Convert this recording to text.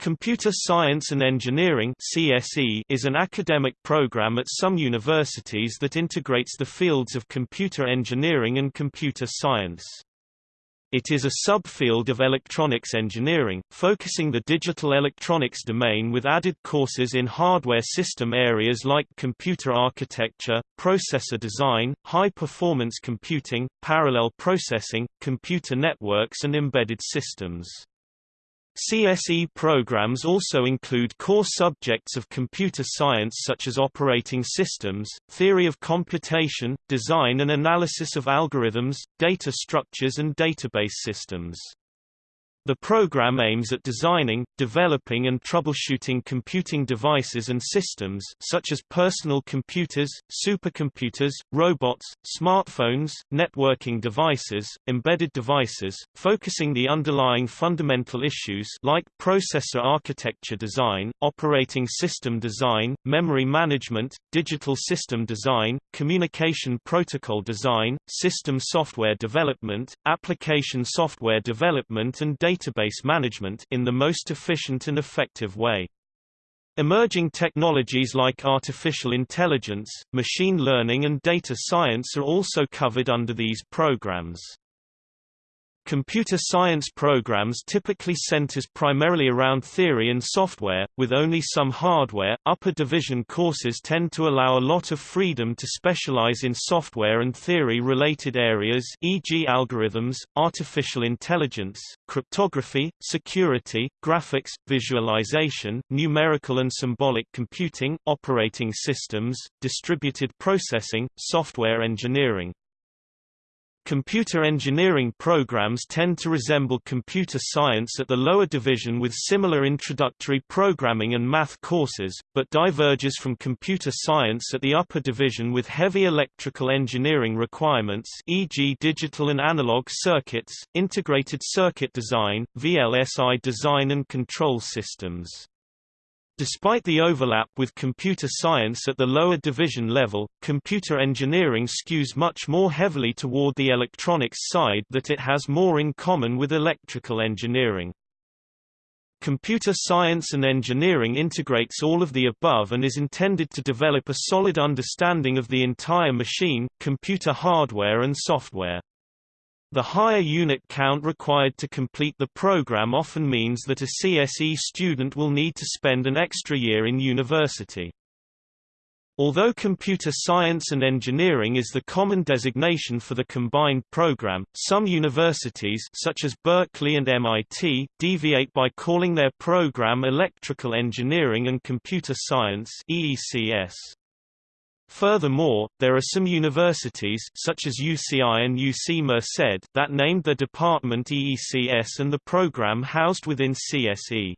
Computer Science and Engineering CSE is an academic program at some universities that integrates the fields of computer engineering and computer science. It is a subfield of electronics engineering, focusing the digital electronics domain with added courses in hardware system areas like computer architecture, processor design, high-performance computing, parallel processing, computer networks and embedded systems. CSE programs also include core subjects of computer science such as operating systems, theory of computation, design and analysis of algorithms, data structures and database systems. The program aims at designing, developing and troubleshooting computing devices and systems such as personal computers, supercomputers, robots, smartphones, networking devices, embedded devices, focusing the underlying fundamental issues like processor architecture design, operating system design, memory management, digital system design, communication protocol design, system software development, application software development and data database management in the most efficient and effective way. Emerging technologies like artificial intelligence, machine learning and data science are also covered under these programs. Computer science programs typically centers primarily around theory and software, with only some hardware. Upper division courses tend to allow a lot of freedom to specialize in software and theory related areas, e.g., algorithms, artificial intelligence, cryptography, security, graphics, visualization, numerical and symbolic computing, operating systems, distributed processing, software engineering. Computer engineering programs tend to resemble computer science at the lower division with similar introductory programming and math courses, but diverges from computer science at the upper division with heavy electrical engineering requirements e.g. digital and analog circuits, integrated circuit design, VLSI design and control systems. Despite the overlap with computer science at the lower division level, computer engineering skews much more heavily toward the electronics side that it has more in common with electrical engineering. Computer science and engineering integrates all of the above and is intended to develop a solid understanding of the entire machine, computer hardware and software. The higher unit count required to complete the program often means that a CSE student will need to spend an extra year in university. Although computer science and engineering is the common designation for the combined program, some universities such as Berkeley and MIT deviate by calling their program Electrical Engineering and Computer Science EECS. Furthermore, there are some universities such as UCI and UC Merced that named their department EECS and the program housed within CSE.